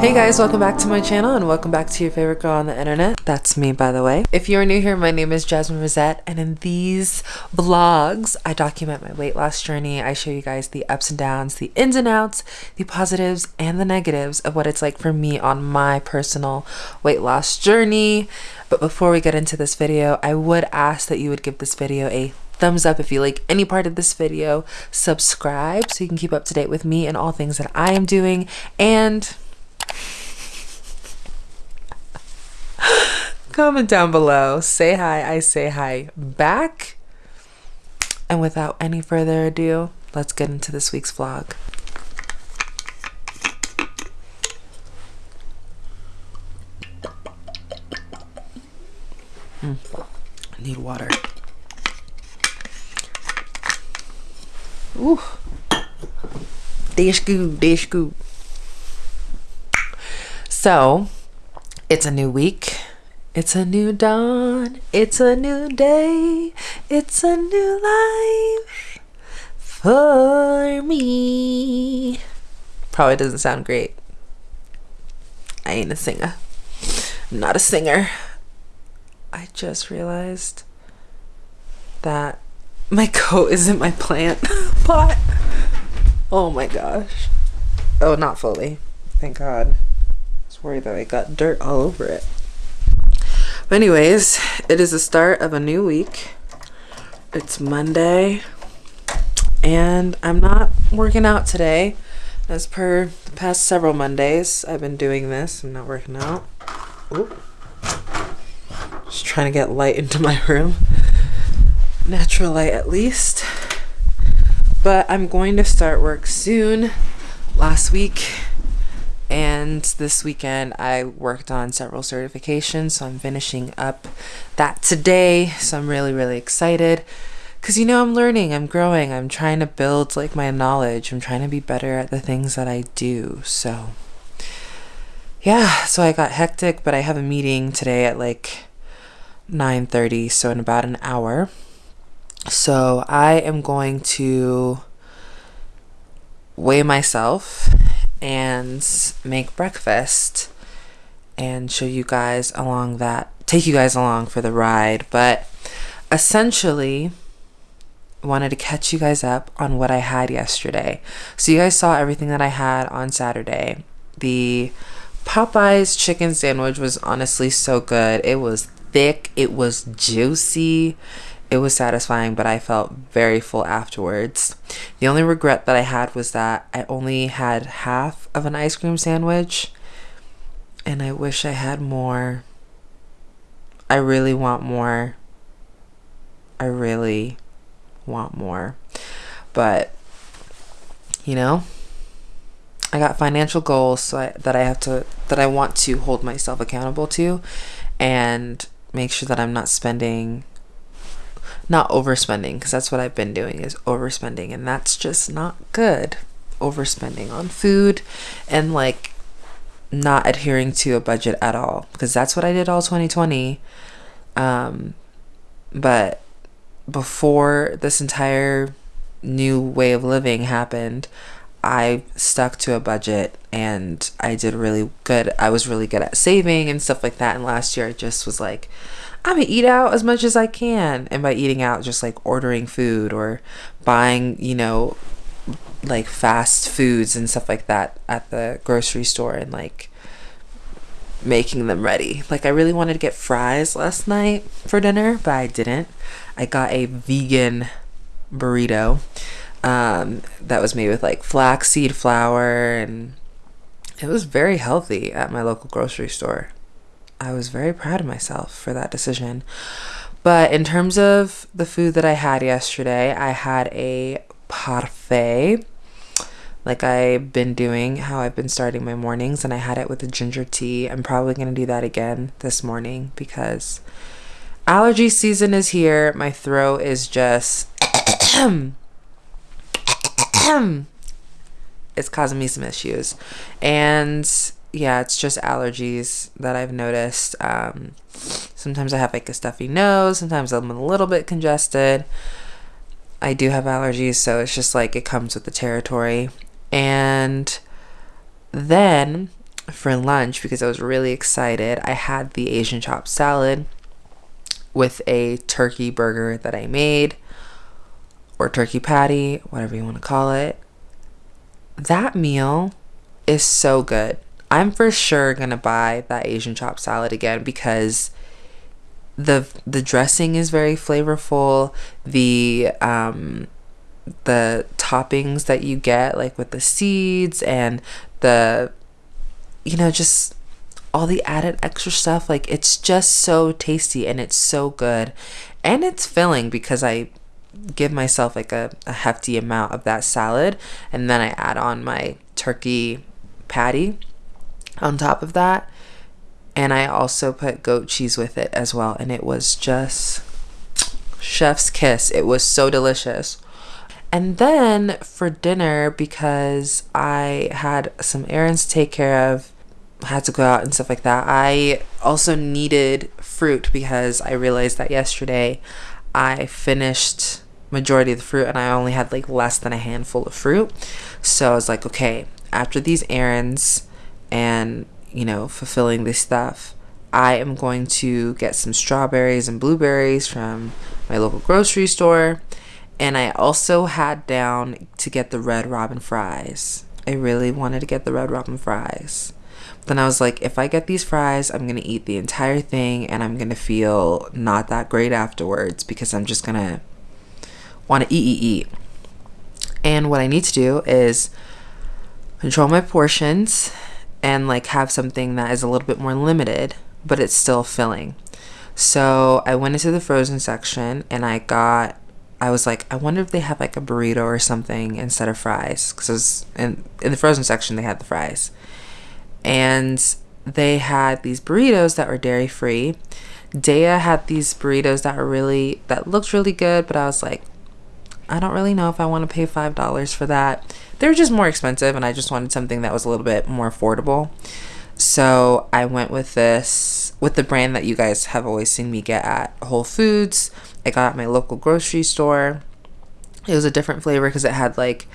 Hey guys, welcome back to my channel and welcome back to your favorite girl on the internet. That's me, by the way. If you are new here, my name is Jasmine Rosette, and in these vlogs, I document my weight loss journey. I show you guys the ups and downs, the ins and outs, the positives and the negatives of what it's like for me on my personal weight loss journey. But before we get into this video, I would ask that you would give this video a thumbs up if you like any part of this video subscribe so you can keep up to date with me and all things that i am doing and comment down below. Say hi i say hi back. And without any further ado let's get into this week's vlog. Mm, I need water. Ooh. Dish goo, dish goo. So, it's a new week. It's a new dawn. It's a new day. It's a new life for me. Probably doesn't sound great. I ain't a singer. I'm not a singer. I just realized that my coat is in my plant pot. Oh my gosh. Oh, not fully. Thank God. Worried that I got dirt all over it. But anyways, it is the start of a new week. It's Monday. And I'm not working out today. As per the past several Mondays, I've been doing this. I'm not working out. Ooh. Just trying to get light into my room natural light at least. But I'm going to start work soon. Last week and this weekend I worked on several certifications, so I'm finishing up that today. So I'm really, really excited because you know I'm learning, I'm growing, I'm trying to build like my knowledge, I'm trying to be better at the things that I do. So yeah, so I got hectic, but I have a meeting today at like 9:30, so in about an hour. So I am going to weigh myself and make breakfast and show you guys along that, take you guys along for the ride. But essentially, wanted to catch you guys up on what I had yesterday. So you guys saw everything that I had on Saturday. The Popeyes chicken sandwich was honestly so good. It was thick, it was juicy it was satisfying, but I felt very full afterwards. The only regret that I had was that I only had half of an ice cream sandwich, and I wish I had more. I really want more. I really want more. But, you know, I got financial goals so I, that I have to, that I want to hold myself accountable to and make sure that I'm not spending not overspending because that's what I've been doing is overspending and that's just not good. Overspending on food and like not adhering to a budget at all because that's what I did all 2020. Um, but before this entire new way of living happened, I stuck to a budget and I did really good. I was really good at saving and stuff like that. And last year I just was like, I'm gonna eat out as much as I can. And by eating out, just like ordering food or buying, you know, like fast foods and stuff like that at the grocery store and like making them ready. Like I really wanted to get fries last night for dinner, but I didn't. I got a vegan burrito um, that was made with like flaxseed flour and it was very healthy at my local grocery store. I was very proud of myself for that decision. But in terms of the food that I had yesterday, I had a parfait, like I've been doing, how I've been starting my mornings, and I had it with a ginger tea. I'm probably going to do that again this morning because allergy season is here. My throat is just. it's causing me some issues. And yeah, it's just allergies that I've noticed. Um, sometimes I have like a stuffy nose, sometimes I'm a little bit congested. I do have allergies, so it's just like it comes with the territory. And then for lunch because I was really excited. I had the Asian chopped salad with a turkey burger that I made or turkey patty, whatever you want to call it. That meal is so good. I'm for sure to buy that Asian chop salad again because the the dressing is very flavorful. The um the toppings that you get like with the seeds and the you know just all the added extra stuff like it's just so tasty and it's so good and it's filling because I give myself like a, a hefty amount of that salad and then I add on my turkey patty on top of that. And I also put goat cheese with it as well and it was just chef's kiss. It was so delicious. And then for dinner because I had some errands to take care of had to go out and stuff like that I also needed fruit because I realized that yesterday I finished majority of the fruit and I only had like less than a handful of fruit. So I was like okay after these errands and you know, fulfilling this stuff, I am going to get some strawberries and blueberries from my local grocery store. And I also had down to get the Red Robin fries. I really wanted to get the Red Robin fries. Then I was like, if I get these fries, I'm going to eat the entire thing and I'm going to feel not that great afterwards because I'm just going to want to eat, eat, eat. And what I need to do is control my portions and like have something that is a little bit more limited, but it's still filling. So I went into the frozen section and I got I was like, I wonder if they have like a burrito or something instead of fries. Because in, in the frozen section, they had the fries. And they had these burritos that were dairy free. Daiya had these burritos that were really, that looked really good, but I was like, I don't really know if I want to pay $5 for that they were just more expensive and I just wanted something that was a little bit more affordable. So I went with this with the brand that you guys have always seen me get at Whole Foods. I got at my local grocery store. It was a different flavor because it had like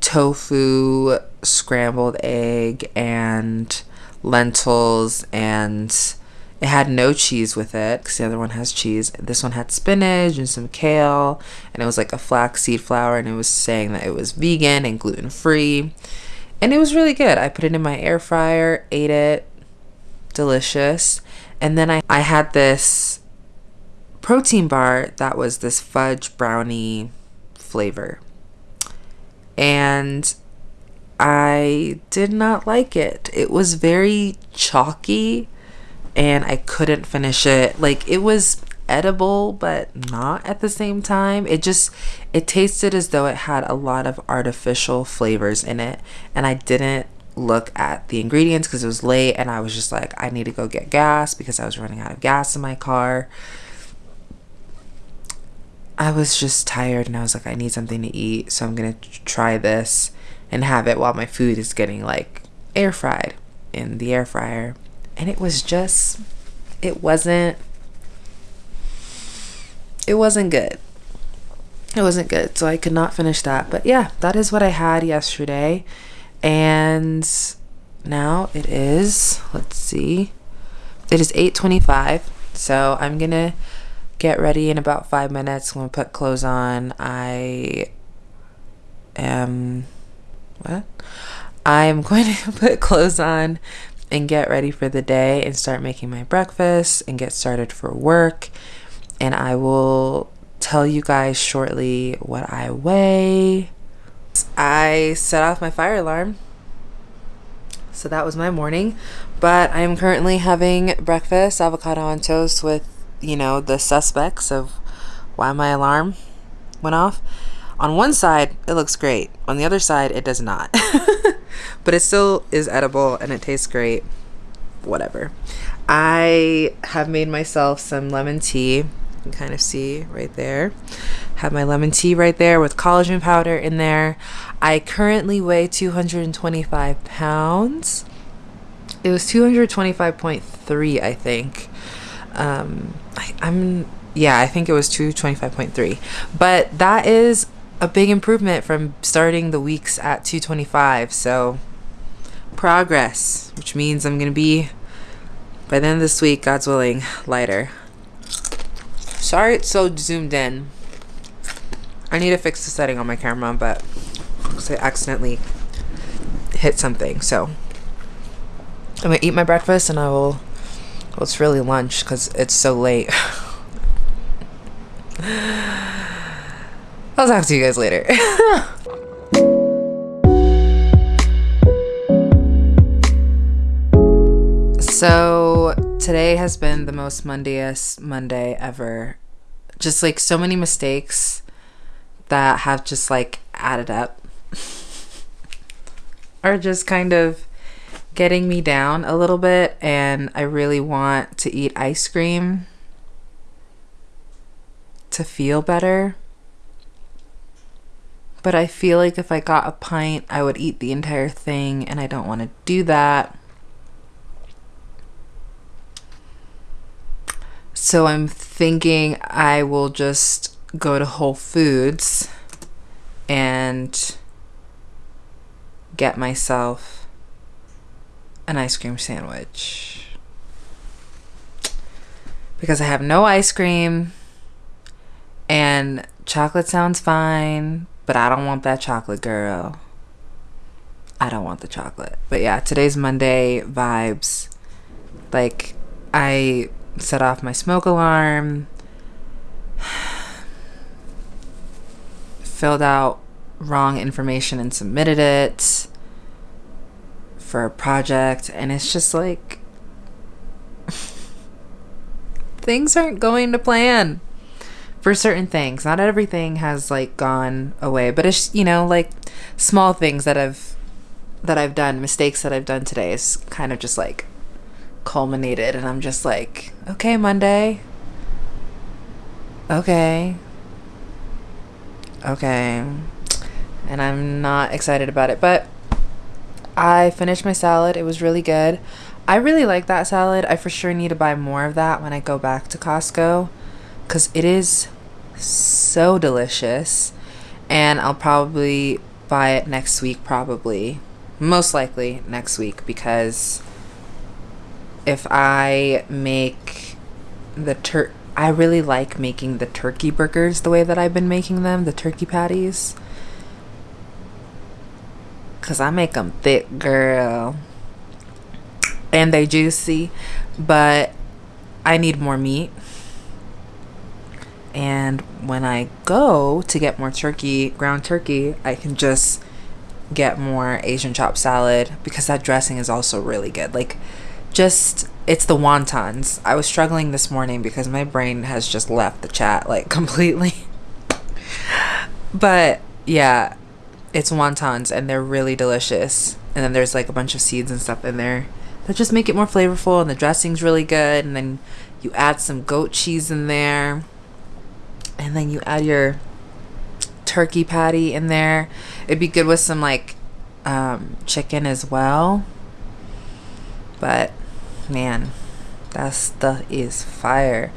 tofu, scrambled egg, and lentils and it had no cheese with it because the other one has cheese. This one had spinach and some kale, and it was like a flaxseed flour, and it was saying that it was vegan and gluten free. And it was really good. I put it in my air fryer, ate it, delicious. And then I, I had this protein bar that was this fudge brownie flavor. And I did not like it. It was very chalky and I couldn't finish it. Like it was edible but not at the same time. It just it tasted as though it had a lot of artificial flavors in it and I didn't look at the ingredients because it was late and I was just like I need to go get gas because I was running out of gas in my car. I was just tired and I was like I need something to eat so I'm going to try this and have it while my food is getting like air fried in the air fryer and it was just it wasn't it wasn't good. It wasn't good so i could not finish that. But yeah that is what i had yesterday. And now it is let's see it is 8.25 so i'm gonna get ready in about five minutes. I'm gonna put clothes on i am what? I'm going to put clothes on and get ready for the day and start making my breakfast and get started for work. And I will tell you guys shortly what I weigh. I set off my fire alarm. So that was my morning. But I am currently having breakfast, avocado on toast with, you know, the suspects of why my alarm went off. On one side, it looks great. On the other side, it does not. but it still is edible and it tastes great. Whatever. I have made myself some lemon tea. You can kind of see right there. Have my lemon tea right there with collagen powder in there. I currently weigh 225 pounds. It was 225.3, I think. Um, I, I'm yeah, I think it was 225.3. But that is a big improvement from starting the weeks at 225. So progress, which means I'm going to be, by the end of this week, God's willing, lighter. Sorry it's so zoomed in. I need to fix the setting on my camera, but I accidentally hit something. So I'm going to eat my breakfast and I will, well, it's really lunch because it's so late. I'll talk to you guys later. so today has been the most Mondayest Monday ever. Just like so many mistakes that have just like added up are just kind of getting me down a little bit and I really want to eat ice cream to feel better but I feel like if I got a pint, I would eat the entire thing, and I don't want to do that. So I'm thinking I will just go to Whole Foods and get myself an ice cream sandwich. Because I have no ice cream and chocolate sounds fine, but I don't want that chocolate, girl. I don't want the chocolate. But yeah, today's Monday vibes. Like, I set off my smoke alarm, filled out wrong information and submitted it for a project, and it's just like things aren't going to plan for certain things. Not everything has like gone away, but it's you know like small things that I've that I've done, mistakes that I've done today is kind of just like culminated and I'm just like, okay, Monday. Okay. Okay. And I'm not excited about it, but I finished my salad. It was really good. I really like that salad. I for sure need to buy more of that when I go back to Costco cuz it is so delicious and I'll probably buy it next week probably. Most likely next week because if I make the tur I really like making the turkey burgers the way that I've been making them the turkey patties. Cuz I make them thick girl. And they juicy but I need more meat and when I go to get more turkey, ground turkey, I can just get more Asian chopped salad because that dressing is also really good. Like, just it's the wontons. I was struggling this morning because my brain has just left the chat like completely. but yeah, it's wontons and they're really delicious. And then there's like a bunch of seeds and stuff in there that just make it more flavorful and the dressing's really good. And then you add some goat cheese in there and then you add your turkey patty in there. It'd be good with some like um, chicken as well. But man, that stuff is fire.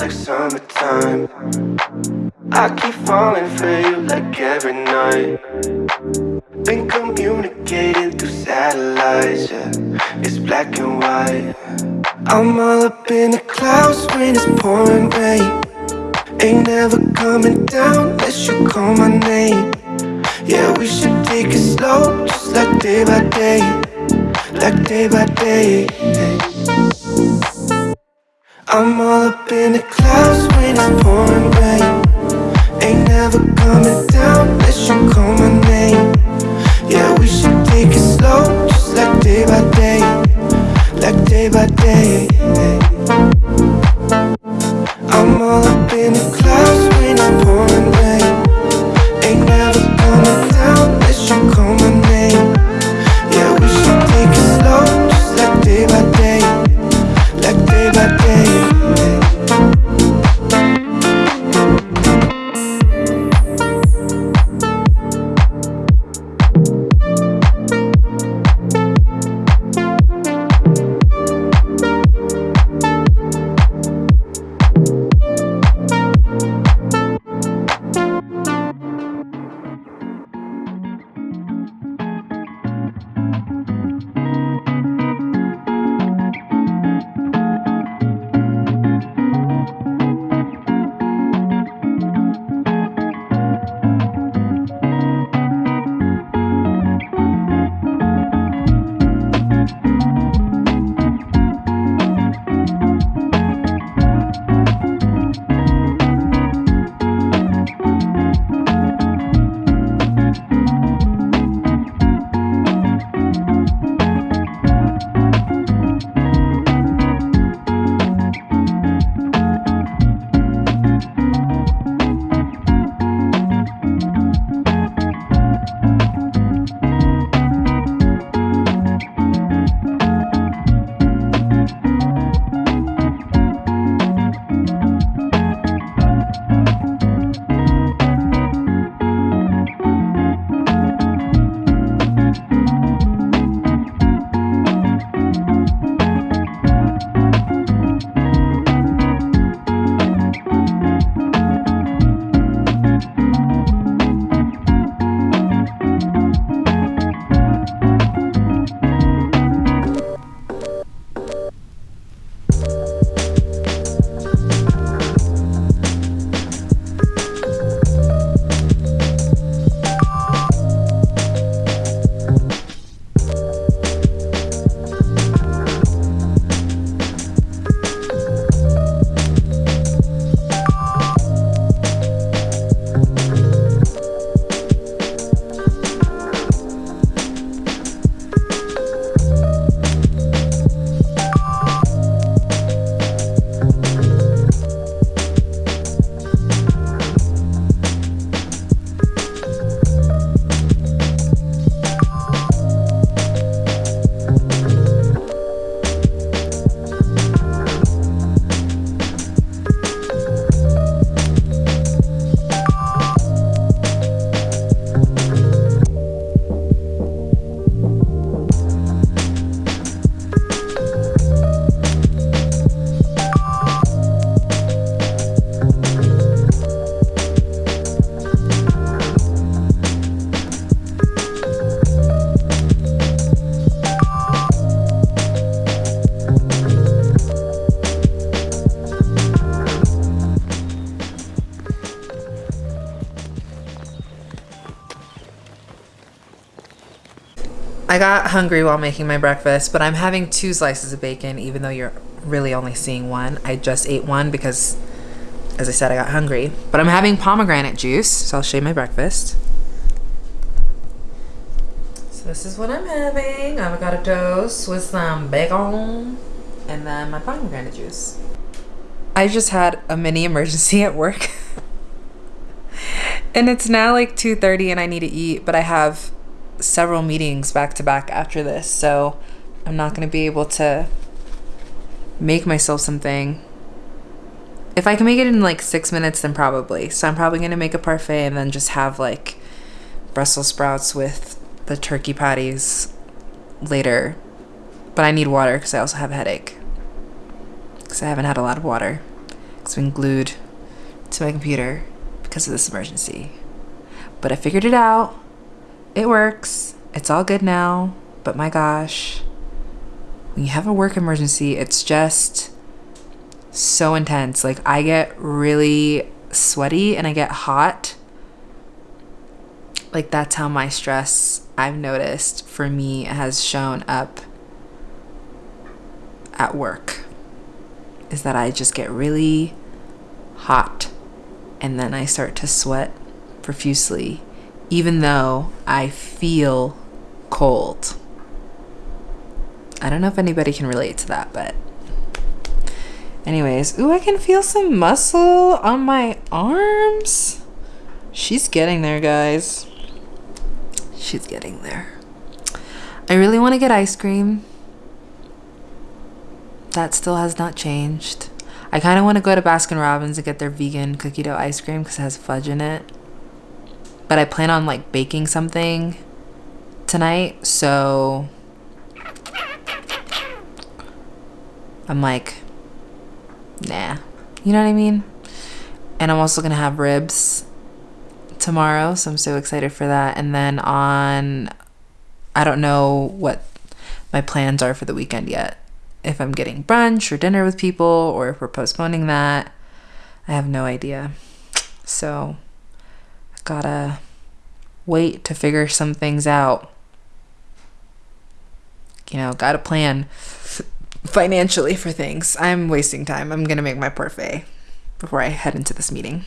Like summertime. I keep falling for you like every night. Been communicating through satellites, yeah. It's black and white. I'm all up in the clouds when it's pouring rain. Ain't never coming down unless you call my name. Yeah, we should take it slow, just like day by day, like day by day. I'm all up in the clouds when it's pouring rain. Ain't never coming down unless you call my name. Yeah, we should take it slow, just like day by day, like day by day. I'm all up in the clouds when it's pouring got hungry while making my breakfast, but I'm having two slices of bacon, even though you're really only seeing one. I just ate one because, as I said, I got hungry. But I'm having pomegranate juice, so I'll show you my breakfast. So this is what I'm having: avocado toast with some bacon, and then my pomegranate juice. I just had a mini emergency at work. and it's now like 2:30 and I need to eat, but I have several meetings back to back after this, so I'm not going to be able to make myself something. If I can make it in like 6 minutes then probably. So I'm probably going to make a parfait and then just have like Brussels sprouts with the turkey patties later. But I need water because I also have a headache. Because I haven't had a lot of water. It's been glued to my computer because of this emergency. But I figured it out. It works. It's all good now. But my gosh, when you have a work emergency, it's just so intense. Like, I get really sweaty and I get hot. Like, that's how my stress, I've noticed, for me has shown up at work. Is that I just get really hot and then I start to sweat profusely, even though I feel cold. I don't know if anybody can relate to that, but anyways, ooh, I can feel some muscle on my arms. She's getting there, guys. She's getting there. I really want to get ice cream. That still has not changed. I kind of want to go to Baskin Robbins and get their vegan cookie dough ice cream because it has fudge in it. But I plan on like baking something tonight, so I'm like, nah. You know what I mean? And I'm also going to have ribs tomorrow, so I'm so excited for that. And then on, I don't know what my plans are for the weekend yet if I'm getting brunch or dinner with people or if we're postponing that. I have no idea. So gotta wait to figure some things out. You know, gotta plan financially for things. I'm wasting time. I'm gonna make my parfait before I head into this meeting.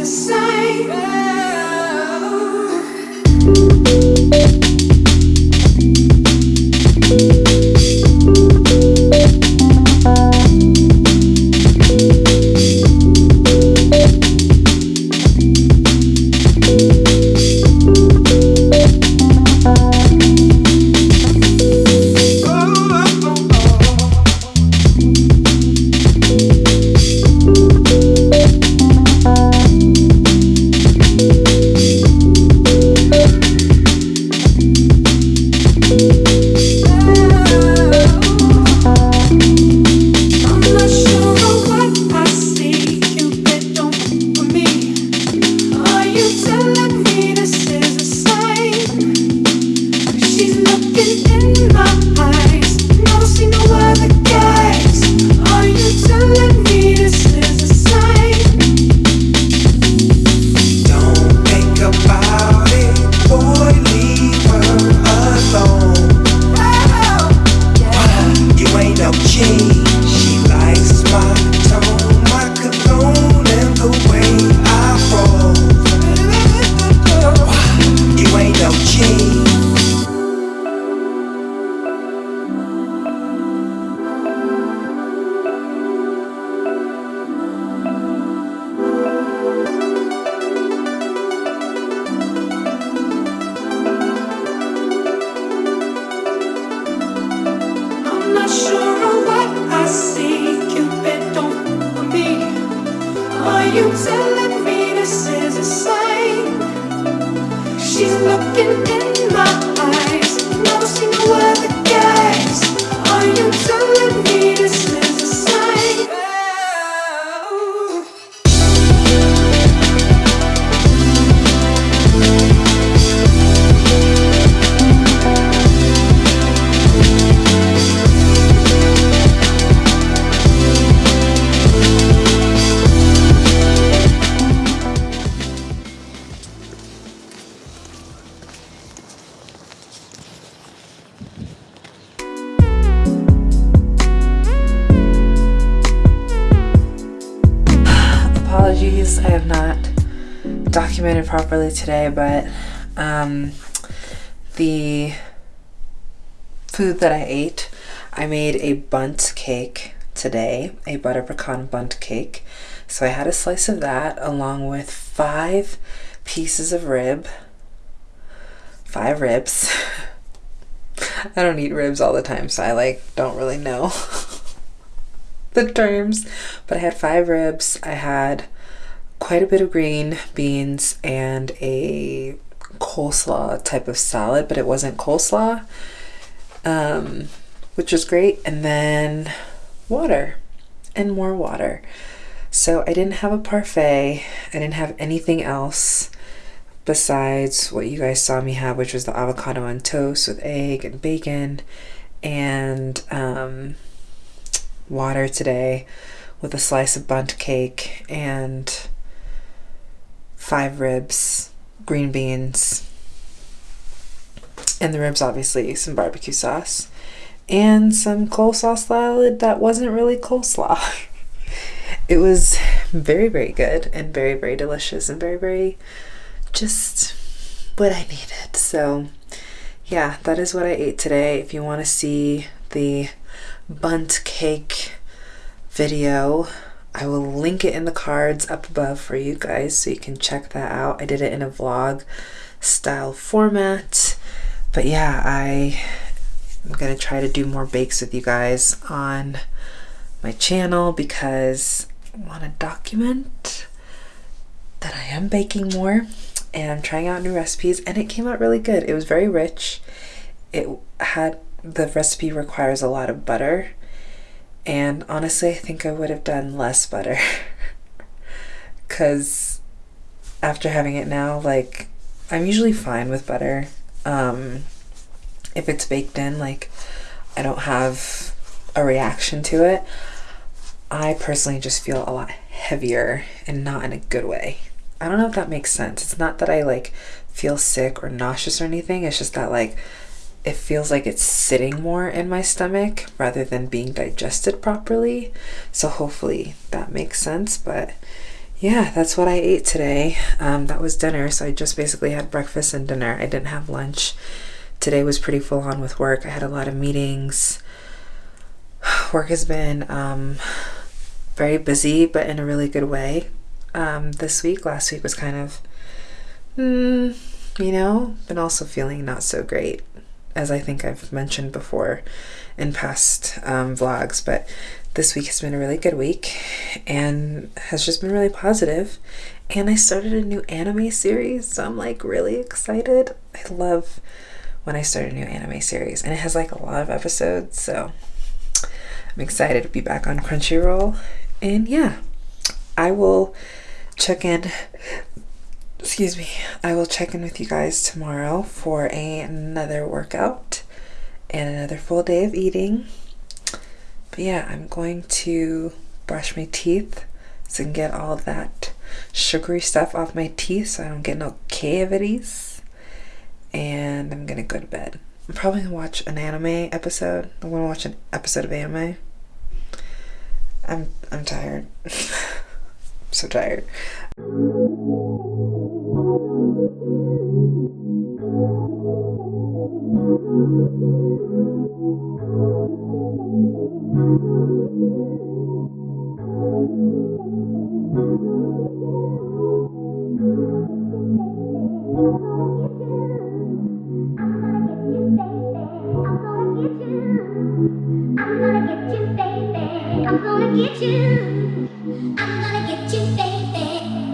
A sign? Today, but um, the food that I ate, I made a Bundt cake today, a butter pecan Bundt cake. So I had a slice of that along with five pieces of rib, five ribs. I don't eat ribs all the time, so I like don't really know the terms. But I had five ribs. I had quite a bit of green beans and a coleslaw type of salad, but it wasn't coleslaw, um, which was great. And then water and more water. So I didn't have a parfait. I didn't have anything else besides what you guys saw me have, which was the avocado on toast with egg and bacon and um, water today with a slice of Bundt cake and five ribs, green beans, and the ribs, obviously, some barbecue sauce, and some coleslaw salad that wasn't really coleslaw. it was very, very good and very, very delicious and very, very just what I needed. So, yeah, that is what I ate today. If you want to see the Bundt cake video, I will link it in the cards up above for you guys so you can check that out. I did it in a vlog style format. But yeah, I am going to try to do more bakes with you guys on my channel because I want to document that I am baking more and I'm trying out new recipes and it came out really good. It was very rich. It had the recipe requires a lot of butter and honestly I think I would have done less butter cuz after having it now like I'm usually fine with butter. Um, if it's baked in, like I don't have a reaction to it. I personally just feel a lot heavier and not in a good way. I don't know if that makes sense. It's not that I like feel sick or nauseous or anything. It's just that like it feels like it's sitting more in my stomach rather than being digested properly. So hopefully that makes sense. But yeah, that's what I ate today. Um, that was dinner. So I just basically had breakfast and dinner. I didn't have lunch. Today was pretty full on with work. I had a lot of meetings. Work has been um, very busy, but in a really good way. Um, this week, last week was kind of, mm, you know, been also feeling not so great as I think I've mentioned before in past um, vlogs. But this week has been a really good week and has just been really positive. And I started a new anime series, so I'm like really excited. I love when I start a new anime series, and it has like a lot of episodes, so I'm excited to be back on Crunchyroll. And yeah, I will check in excuse me, I will check in with you guys tomorrow for a, another workout and another full day of eating. But yeah, I'm going to brush my teeth so I can get all that sugary stuff off my teeth so I don't get no cavities. And I'm gonna go to bed. I'm probably gonna watch an anime episode. I wanna watch an episode of anime. I'm I'm tired. I'm so tired. I'm gonna get you. I'm gonna get you, baby.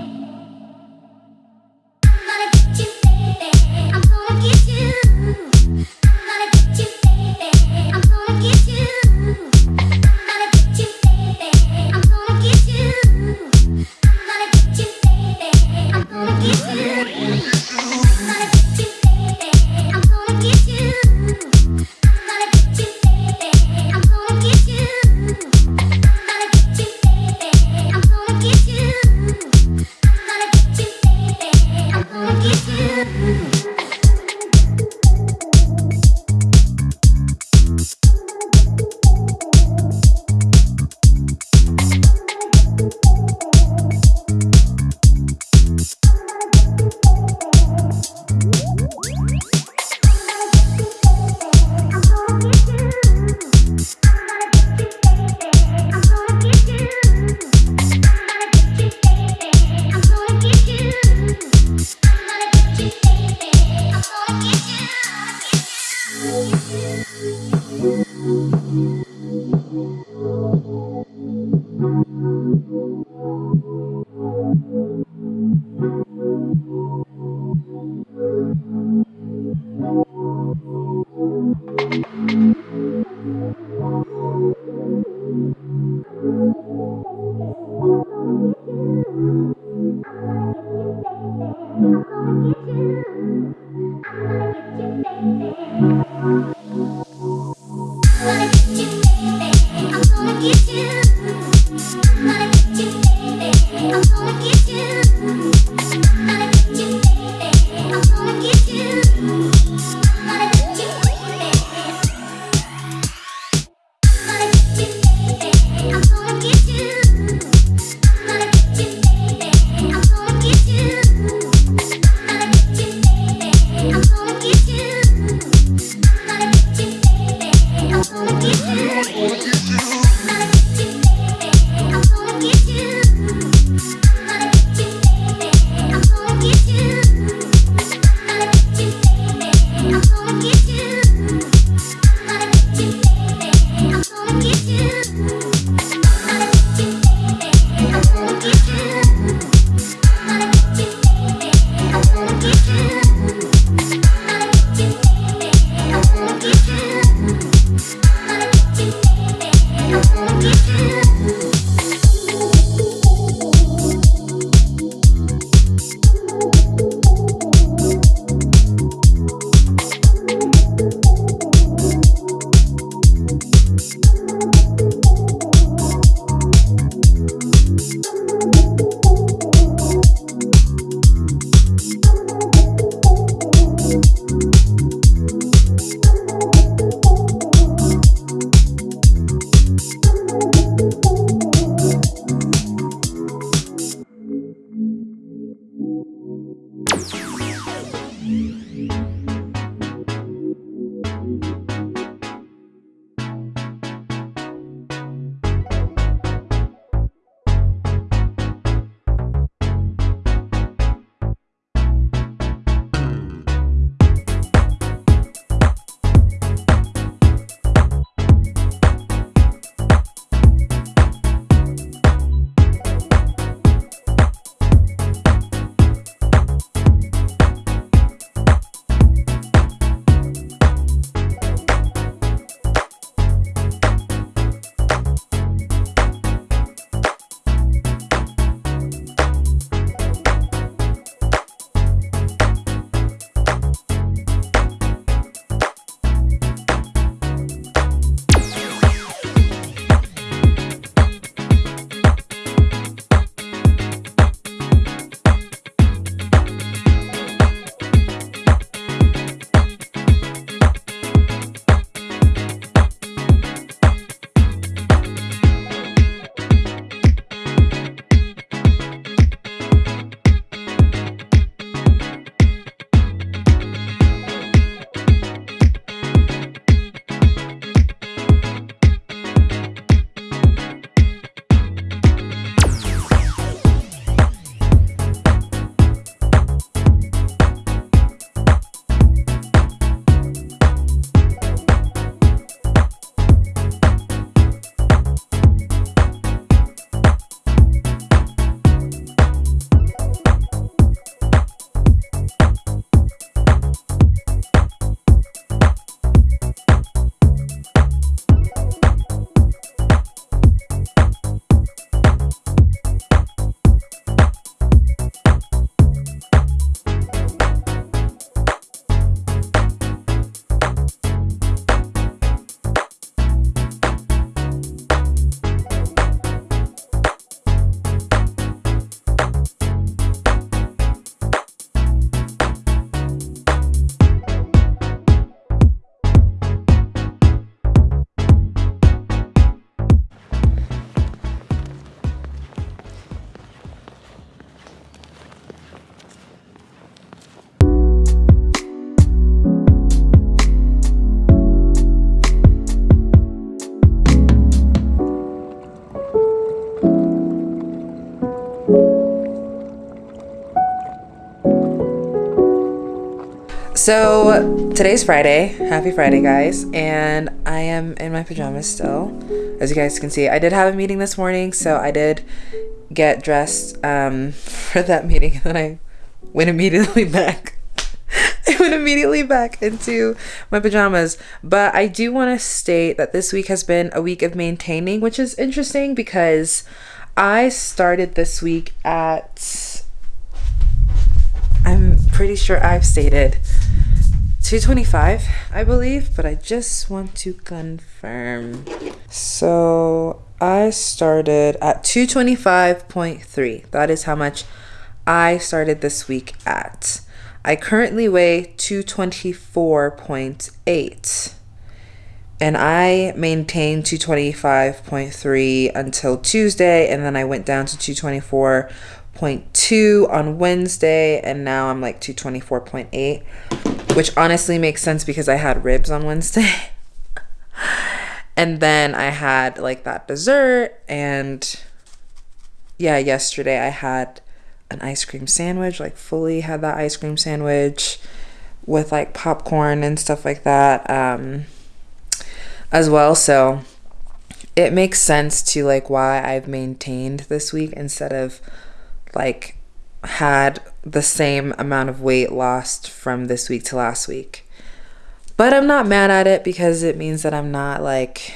So today's Friday. Happy Friday, guys. And I am in my pajamas still. As you guys can see, I did have a meeting this morning, so I did get dressed um, for that meeting. And then I went immediately back. I went immediately back into my pajamas. But I do want to state that this week has been a week of maintaining, which is interesting because I started this week at I'm pretty sure I've stated 225, I believe, but I just want to confirm. So I started at 225.3. That is how much I started this week at. I currently weigh 224.8 and I maintained 225.3 until Tuesday, and then I went down to 224.2 on Wednesday, and now I'm like 224.8, which honestly makes sense because I had ribs on Wednesday. and then I had like that dessert, and yeah, yesterday I had an ice cream sandwich, like fully had that ice cream sandwich with like popcorn and stuff like that. Um, as well. So it makes sense to like why I've maintained this week instead of like had the same amount of weight lost from this week to last week. But I'm not mad at it because it means that I'm not like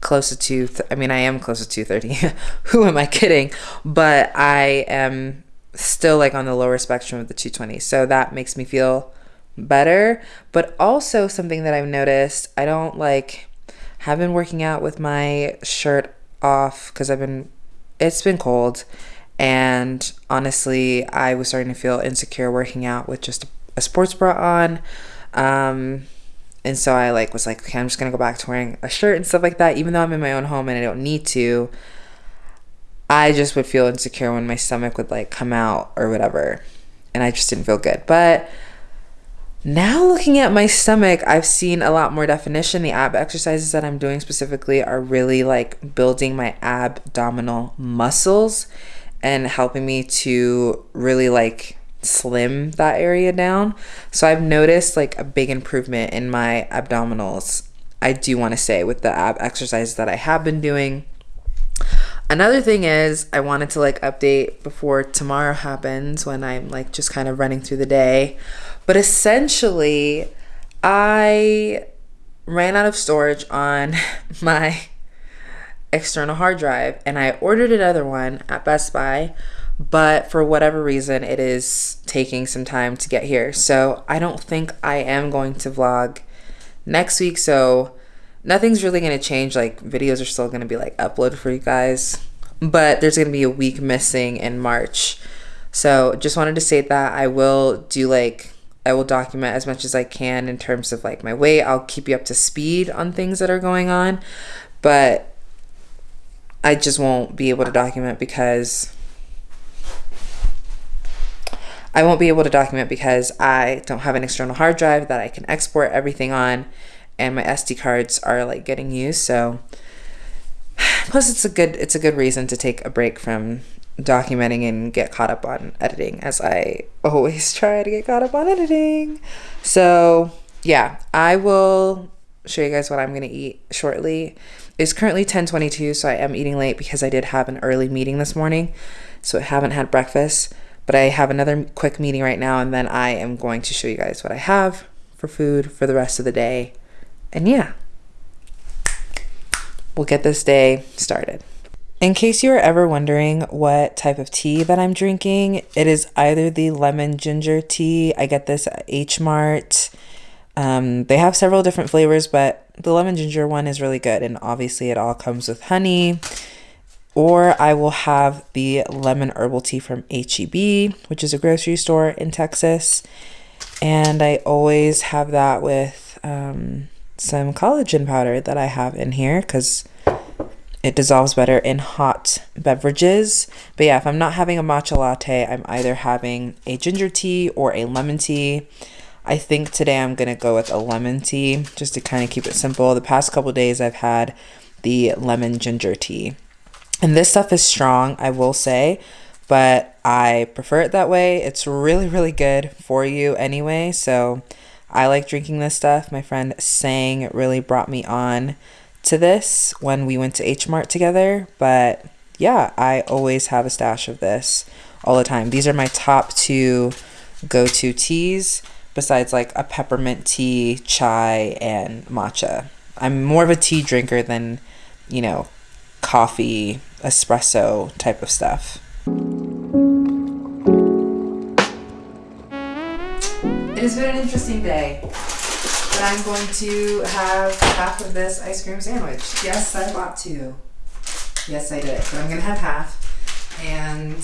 close to. Th- I mean, I am close to 230. Who am I kidding? But I am still like on the lower spectrum of the 220. So that makes me feel better. But also something that I've noticed, I don't like have been working out with my shirt off because I've been it's been cold and honestly I was starting to feel insecure working out with just a sports bra on. Um and so I like was like, okay, I'm just gonna go back to wearing a shirt and stuff like that, even though I'm in my own home and I don't need to. I just would feel insecure when my stomach would like come out or whatever. And I just didn't feel good. But now looking at my stomach, I've seen a lot more definition. The ab exercises that I'm doing specifically are really like building my abdominal muscles and helping me to really like slim that area down. So I've noticed like a big improvement in my abdominals. I do want to say with the ab exercises that I have been doing. Another thing is I wanted to like update before tomorrow happens when I'm like just kind of running through the day but essentially, I ran out of storage on my external hard drive and I ordered another one at Best Buy, but for whatever reason, it is taking some time to get here. So I don't think I am going to vlog next week. So nothing's really going to change. Like, videos are still going to be like uploaded for you guys, but there's going to be a week missing in March. So just wanted to say that I will do like I will document as much as I can in terms of like my weight. I'll keep you up to speed on things that are going on, but I just won't be able to document because I won't be able to document because I don't have an external hard drive that I can export everything on and my SD cards are like getting used so plus it's a good it's a good reason to take a break from documenting and get caught up on editing as I always try to get caught up on editing. So, yeah, I will show you guys what I'm going to eat shortly. It's currently 10:22, so I am eating late because I did have an early meeting this morning. So I haven't had breakfast, but I have another quick meeting right now and then I am going to show you guys what I have for food for the rest of the day. And yeah. We'll get this day started. In case you are ever wondering what type of tea that I'm drinking, it is either the lemon ginger tea. I get this at H Mart. Um, they have several different flavors, but the lemon ginger one is really good. And obviously, it all comes with honey. Or I will have the lemon herbal tea from HEB, which is a grocery store in Texas. And I always have that with um, some collagen powder that I have in here because it dissolves better in hot beverages. But yeah, if I'm not having a matcha latte, I'm either having a ginger tea or a lemon tea. I think today I'm going to go with a lemon tea just to kind of keep it simple. The past couple days I've had the lemon ginger tea. And this stuff is strong, I will say, but I prefer it that way. It's really, really good for you anyway. So I like drinking this stuff. My friend Sang really brought me on to this when we went to H Mart together. But yeah, I always have a stash of this all the time. These are my top two go to teas besides like a peppermint tea, chai, and matcha. I'm more of a tea drinker than, you know, coffee, espresso type of stuff. It has been an interesting day, but I'm going to have half of this ice cream sandwich. Yes, I bought two. Yes, I did, but I'm gonna have half, and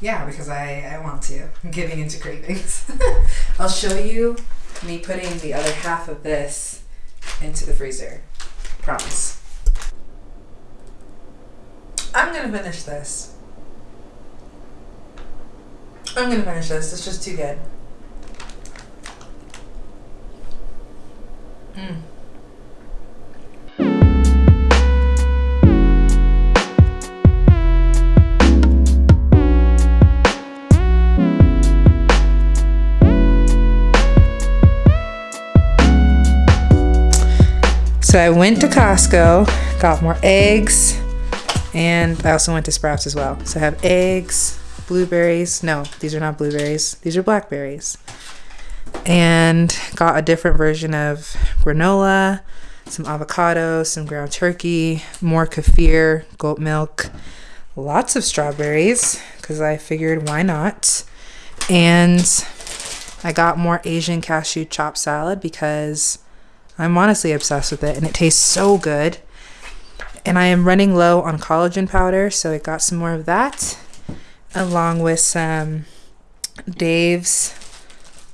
yeah, because I, I want to. I'm giving into cravings. I'll show you me putting the other half of this into the freezer. Promise. I'm gonna finish this. I'm gonna finish this. It's just too good. Mm. So I went to Costco, got more eggs, and I also went to Sprouts as well. So I have eggs, blueberries. No, these are not blueberries. These are blackberries. And got a different version of granola, some avocado, some ground turkey, more kefir, goat milk, lots of strawberries because I figured why not. And I got more Asian cashew chopped salad because I'm honestly obsessed with it and it tastes so good. And I am running low on collagen powder, so I got some more of that along with some Dave's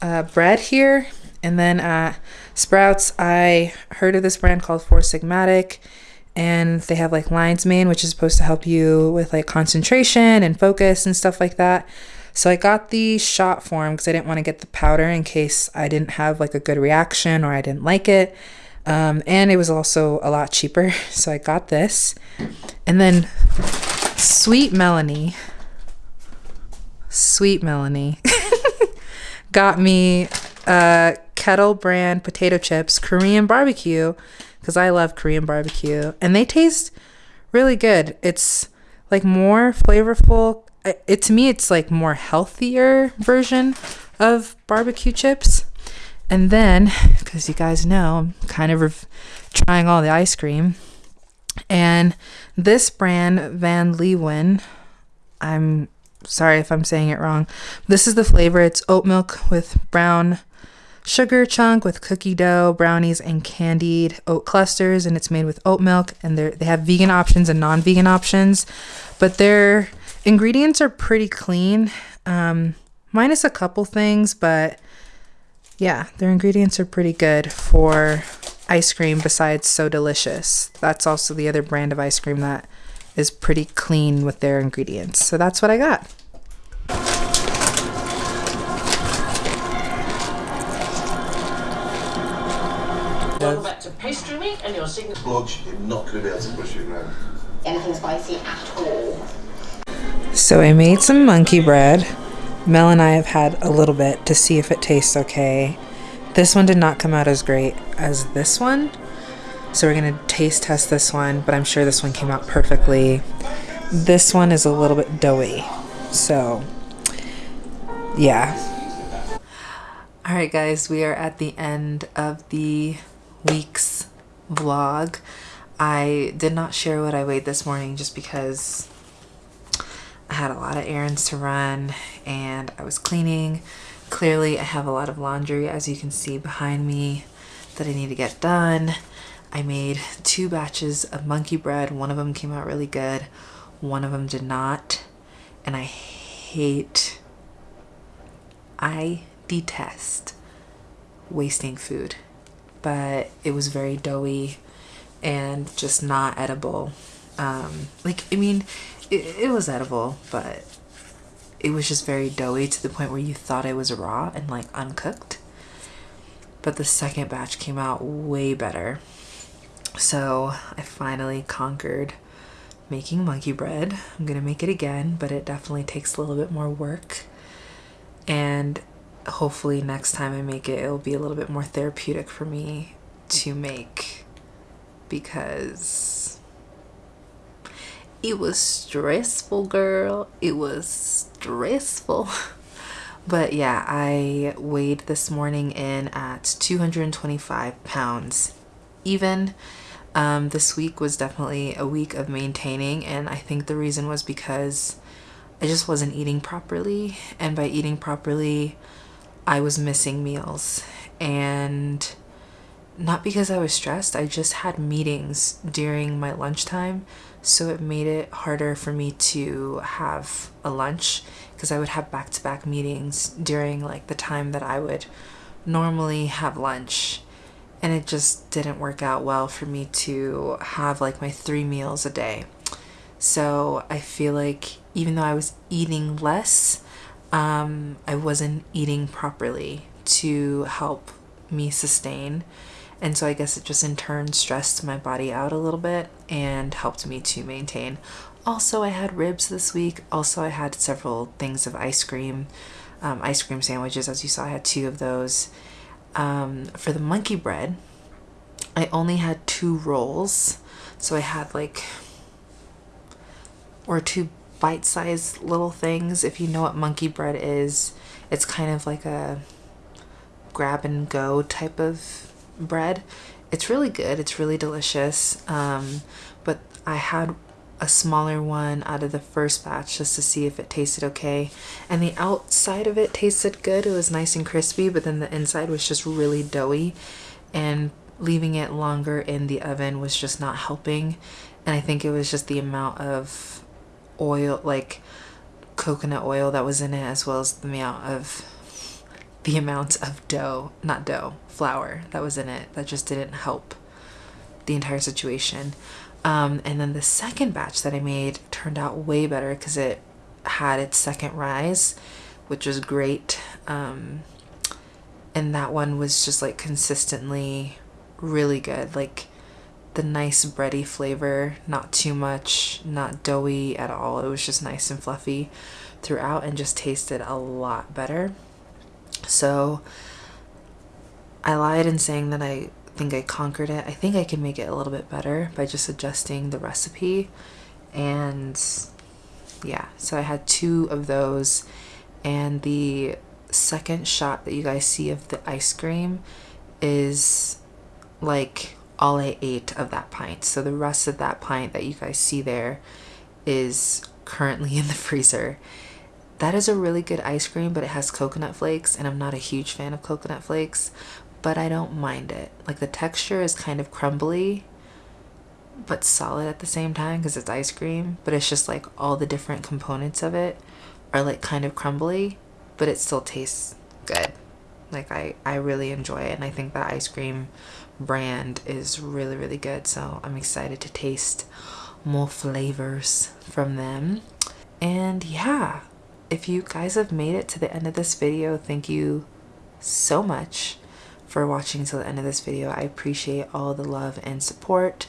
uh, bread here. And then uh, Sprouts, I heard of this brand called Four Sigmatic and they have like lion's mane, which is supposed to help you with like concentration and focus and stuff like that. So I got the shot form because I didn't want to get the powder in case I didn't have like a good reaction or I didn't like it. Um, and it was also a lot cheaper. So I got this. And then Sweet Melanie, Sweet Melanie got me uh, Kettle brand potato chips, Korean barbecue, because I love Korean barbecue. And they taste really good. It's like more flavorful. It to me, it's like more healthier version of barbecue chips. And then, because you guys know, I'm kind of rev- trying all the ice cream. And this brand, Van Leeuwen, I'm sorry if I'm saying it wrong. This is the flavor. It's oat milk with brown sugar chunk with cookie dough, brownies, and candied oat clusters. And it's made with oat milk. And they they have vegan options and non vegan options. But their ingredients are pretty clean, um, minus a couple things. But yeah, their ingredients are pretty good for ice cream besides so delicious. That's also the other brand of ice cream that is pretty clean with their ingredients. So that's what I got. Going back to pastry week and your signature. Blodge, you're not going to be able to push it around. anything spicy at all. So I made some monkey bread. Mel and I have had a little bit to see if it tastes okay. This one did not come out as great as this one. So we're to taste test this one, but I'm sure this one came out perfectly. This one is a little bit doughy. So, yeah. All right, guys, we are at the end of the week's vlog. I did not share what I weighed this morning just because I had a lot of errands to run and I was cleaning. Clearly, I have a lot of laundry, as you can see behind me, that I need to get done. I made two batches of monkey bread. One of them came out really good, one of them did not. And I hate, I detest wasting food, but it was very doughy and just not edible. Um, like, I mean, it, it was edible, but it was just very doughy to the point where you thought it was raw and like uncooked. But the second batch came out way better. So I finally conquered making monkey bread. I'm gonna make it again, but it definitely takes a little bit more work. And hopefully, next time I make it, it'll be a little bit more therapeutic for me to make because it was stressful, girl. It was stressful. But yeah, I weighed this morning in at 225 pounds even. Um, this week was definitely a week of maintaining, and I think the reason was because I just wasn't eating properly. And by eating properly, I was missing meals. And not because I was stressed, I just had meetings during my lunchtime. So it made it harder for me to have a lunch because I would have back to back meetings during like the time that I would normally have lunch. And it just didn't work out well for me to have like my three meals a day. So I feel like even though I was eating less, um, I wasn't eating properly to help me sustain. And so I guess it just in turn stressed my body out a little bit and helped me to maintain. Also, I had ribs this week. Also, I had several things of ice cream, um, ice cream sandwiches. As you saw, I had two of those. Um, for the monkey bread, I only had two rolls. So I had like, or two bite sized little things. If you know what monkey bread is, it's kind of like a grab and go type of bread. It's really good. It's really delicious. Um, but I had a smaller one out of the first batch just to see if it tasted okay. And the outside of it tasted good. It was nice and crispy, but then the inside was just really doughy. And leaving it longer in the oven was just not helping. And I think it was just the amount of oil, like coconut oil that was in it, as well as the amount of the amount of dough, not dough, flour that was in it that just didn't help the entire situation. Um, and then the second batch that I made turned out way better because it had its second rise, which was great. Um, and that one was just like consistently really good. Like the nice bready flavor, not too much, not doughy at all. It was just nice and fluffy throughout and just tasted a lot better. So I lied in saying that I think I conquered it. I think I can make it a little bit better by just adjusting the recipe. And yeah, so I had two of those. And the second shot that you guys see of the ice cream is like all I ate of that pint. So the rest of that pint that you guys see there is currently in the freezer. That is a really good ice cream, but it has coconut flakes, and I'm not a huge fan of coconut flakes, but I don't mind it. Like the texture is kind of crumbly, but solid at the same time because it's ice cream, but it's just like all the different components of it are like kind of crumbly, but it still tastes good. Like I, I really enjoy it, and I think that ice cream brand is really, really good. So I'm excited to taste more flavors from them. And yeah, if you guys have made it to the end of this video, thank you so much for watching till the end of this video. I appreciate all the love and support.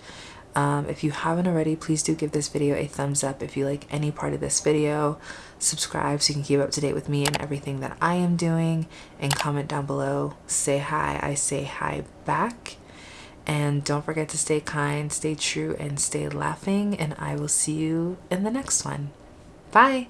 Um, if you haven't already, please do give this video a thumbs up if you like any part of this video. Subscribe so you can keep up to date with me and everything that I am doing. And comment down below. Say hi. I say hi back. And don't forget to stay kind, stay true, and stay laughing. And I will see you in the next one. Bye.